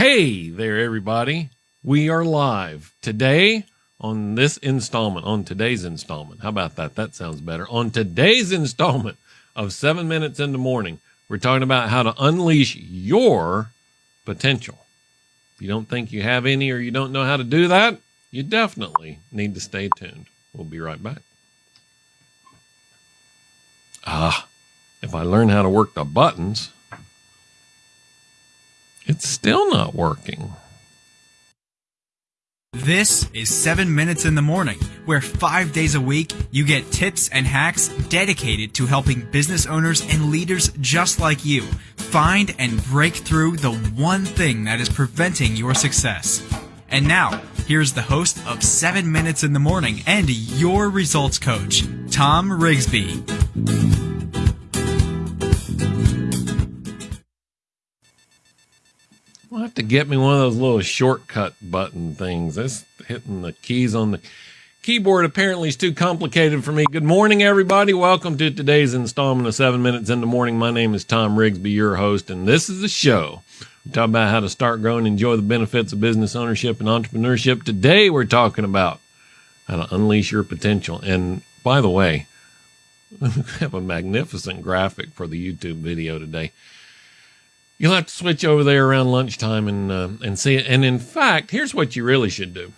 Hey there, everybody. We are live today on this installment, on today's installment. How about that? That sounds better. On today's installment of seven minutes in the morning, we're talking about how to unleash your potential. If you don't think you have any or you don't know how to do that, you definitely need to stay tuned. We'll be right back. Ah, if I learn how to work the buttons, it's still not working. This is 7 Minutes in the Morning, where five days a week you get tips and hacks dedicated to helping business owners and leaders just like you find and break through the one thing that is preventing your success. And now, here's the host of 7 Minutes in the Morning and your results coach, Tom Rigsby. I'll have to get me one of those little shortcut button things. This hitting the keys on the keyboard apparently is too complicated for me. Good morning, everybody. Welcome to today's installment of Seven Minutes in the Morning. My name is Tom Rigsby, your host, and this is the show. We talk about how to start growing, enjoy the benefits of business ownership and entrepreneurship. Today, we're talking about how to unleash your potential. And by the way, we have a magnificent graphic for the YouTube video today you'll have to switch over there around lunchtime and uh, and see it. And in fact, here's what you really should do.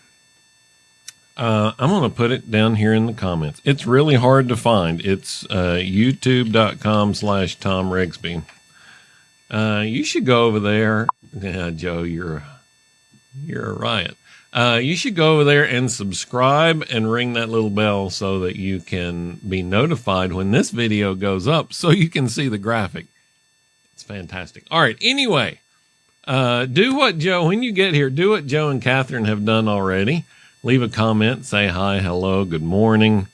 Uh, I'm going to put it down here in the comments. It's really hard to find. It's uh, youtube.com slash Tom Rigsby. Uh, you should go over there. Yeah, Joe, you're, you're a riot. Uh, you should go over there and subscribe and ring that little bell so that you can be notified when this video goes up so you can see the graphic. It's fantastic. All right. Anyway, uh, do what Joe, when you get here, do what Joe and Catherine have done already. Leave a comment, say hi, hello, good morning,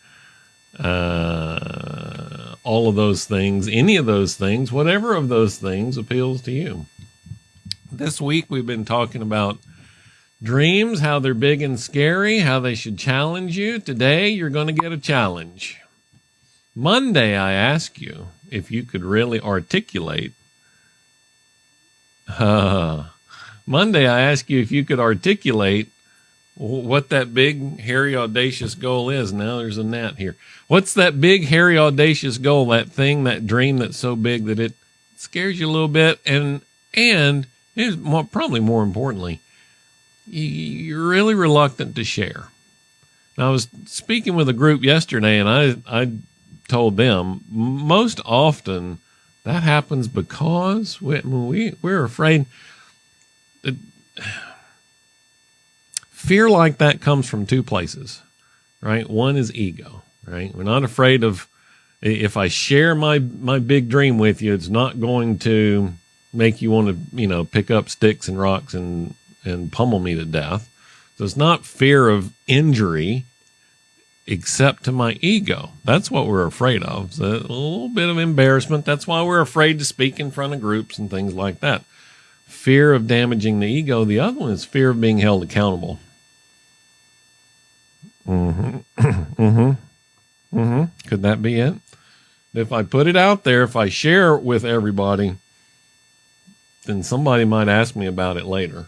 uh, all of those things, any of those things, whatever of those things appeals to you. This week we've been talking about dreams, how they're big and scary, how they should challenge you. Today you're going to get a challenge. Monday I ask you if you could really articulate Monday, I asked you if you could articulate what that big, hairy, audacious goal is. Now there's a gnat here. What's that big, hairy, audacious goal? That thing, that dream that's so big that it scares you a little bit, and and is more, probably more importantly, you're really reluctant to share. I was speaking with a group yesterday, and I I told them most often that happens because we, we we're afraid that fear like that comes from two places, right? One is ego, right? We're not afraid of if I share my my big dream with you, it's not going to make you want to, you know, pick up sticks and rocks and and pummel me to death. So it's not fear of injury except to my ego. That's what we're afraid of. It's a little bit of embarrassment. That's why we're afraid to speak in front of groups and things like that. Fear of damaging the ego. The other one is fear of being held accountable. Mm-hmm. mm-hmm. Mm-hmm. Could that be it? If I put it out there, if I share it with everybody, then somebody might ask me about it later.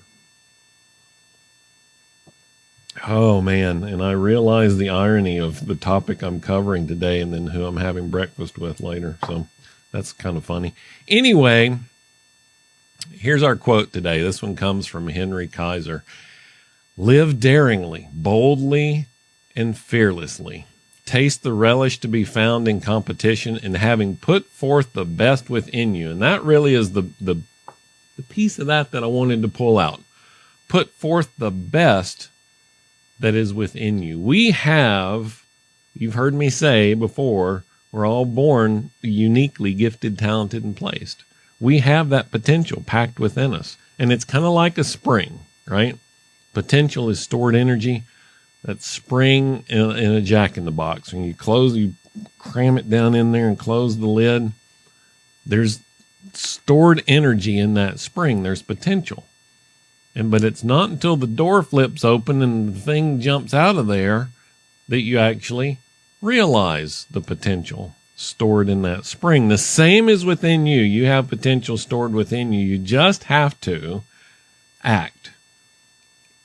Oh man, and I realize the irony of the topic I'm covering today and then who I'm having breakfast with later. So that's kind of funny. Anyway, here's our quote today. This one comes from Henry Kaiser. Live daringly, boldly, and fearlessly. Taste the relish to be found in competition and having put forth the best within you. And that really is the, the, the piece of that that I wanted to pull out. Put forth the best that is within you. We have, you've heard me say before, we're all born uniquely gifted, talented, and placed. We have that potential packed within us. And it's kind of like a spring, right? Potential is stored energy. That spring in, in a jack in the box. When you close, you cram it down in there and close the lid. There's stored energy in that spring. There's potential. And but it's not until the door flips open and the thing jumps out of there that you actually realize the potential stored in that spring. The same is within you. You have potential stored within you. You just have to act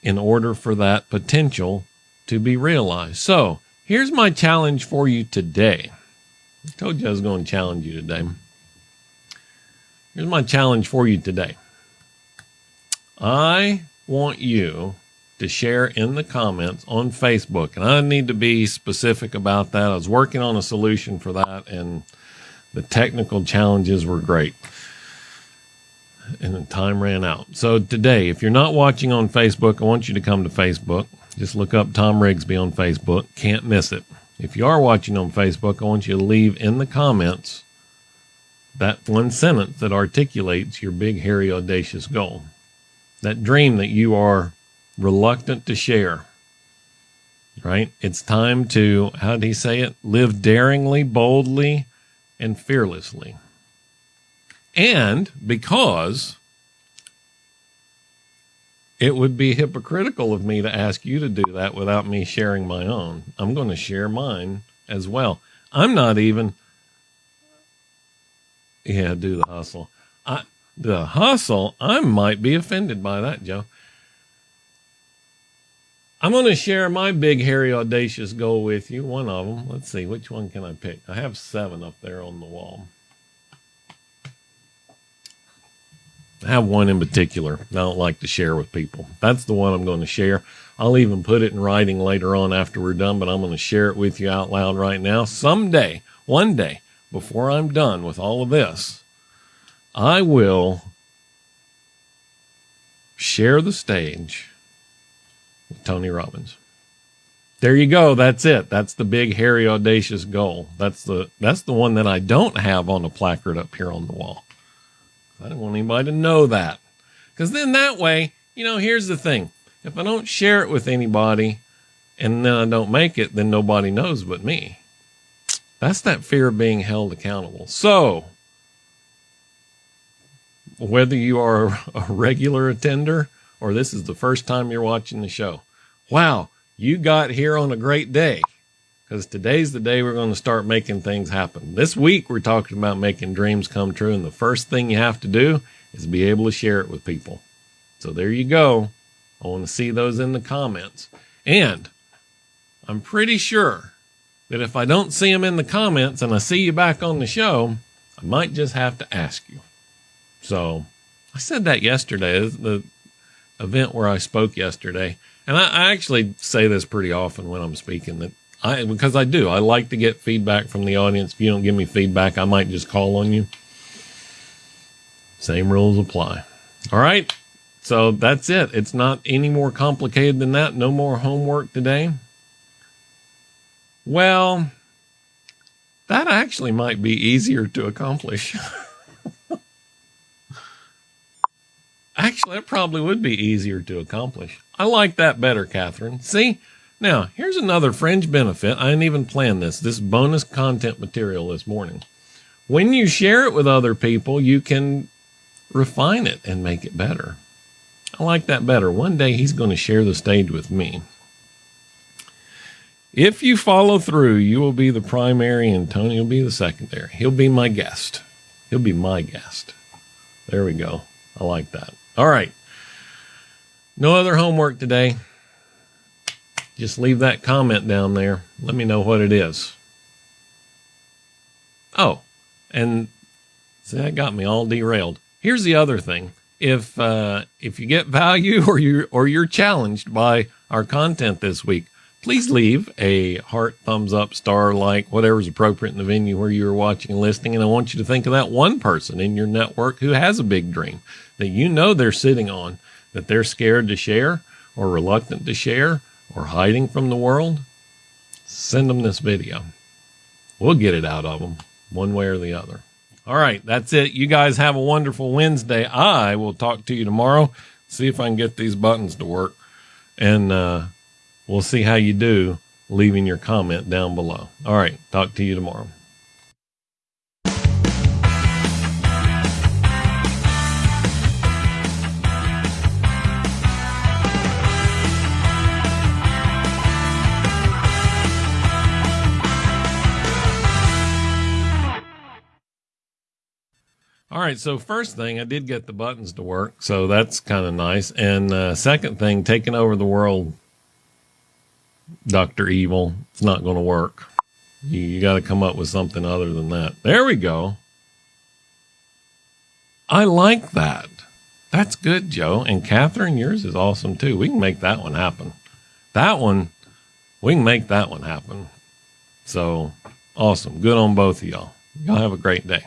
in order for that potential to be realized. So here's my challenge for you today. I told you I was going to challenge you today. Here's my challenge for you today. I want you to share in the comments on Facebook. And I need to be specific about that. I was working on a solution for that, and the technical challenges were great. And the time ran out. So today, if you're not watching on Facebook, I want you to come to Facebook. Just look up Tom Rigsby on Facebook. Can't miss it. If you are watching on Facebook, I want you to leave in the comments that one sentence that articulates your big, hairy, audacious goal. That dream that you are reluctant to share. Right? It's time to, how did he say it? Live daringly, boldly, and fearlessly. And because it would be hypocritical of me to ask you to do that without me sharing my own. I'm going to share mine as well. I'm not even, yeah, do the hustle. I, the hustle, I might be offended by that, Joe. I'm going to share my big, hairy, audacious goal with you. One of them. Let's see, which one can I pick? I have seven up there on the wall. I have one in particular I don't like to share with people. That's the one I'm going to share. I'll even put it in writing later on after we're done, but I'm going to share it with you out loud right now. Someday, one day, before I'm done with all of this, I will share the stage with Tony Robbins. There you go. That's it. That's the big, hairy, audacious goal. That's the that's the one that I don't have on a placard up here on the wall. I don't want anybody to know that. Because then that way, you know, here's the thing. If I don't share it with anybody and then I don't make it, then nobody knows but me. That's that fear of being held accountable. So, whether you are a regular attender or this is the first time you're watching the show, wow, you got here on a great day because today's the day we're going to start making things happen. This week, we're talking about making dreams come true. And the first thing you have to do is be able to share it with people. So there you go. I want to see those in the comments. And I'm pretty sure that if I don't see them in the comments and I see you back on the show, I might just have to ask you. So I said that yesterday, the event where I spoke yesterday. And I, I actually say this pretty often when I'm speaking that I because I do. I like to get feedback from the audience. If you don't give me feedback, I might just call on you. Same rules apply. All right. So that's it. It's not any more complicated than that. No more homework today. Well, that actually might be easier to accomplish. actually, that probably would be easier to accomplish. I like that better, Catherine. See? Now, here's another fringe benefit. I didn't even plan this. This bonus content material this morning. When you share it with other people, you can refine it and make it better. I like that better. One day he's going to share the stage with me. If you follow through, you will be the primary and Tony will be the secondary. He'll be my guest. He'll be my guest. There we go. I like that. All right. No other homework today just leave that comment down there. Let me know what it is. Oh, and see, that got me all derailed. Here's the other thing. If uh, if you get value or you or you're challenged by our content this week, please leave a heart, thumbs up, star, like, whatever's appropriate in the venue where you're watching and listening. And I want you to think of that one person in your network who has a big dream that you know they're sitting on, that they're scared to share or reluctant to share or hiding from the world, send them this video. We'll get it out of them one way or the other. All right, that's it. You guys have a wonderful Wednesday. I will talk to you tomorrow. See if I can get these buttons to work. And uh, we'll see how you do leaving your comment down below. All right, talk to you tomorrow. All right. So first thing, I did get the buttons to work, so that's kind of nice. And uh, second thing, taking over the world, Doctor Evil, it's not going to work. You, you got to come up with something other than that. There we go. I like that. That's good, Joe. And Catherine, yours is awesome too. We can make that one happen. That one, we can make that one happen. So awesome. Good on both of y'all. Y'all have a great day.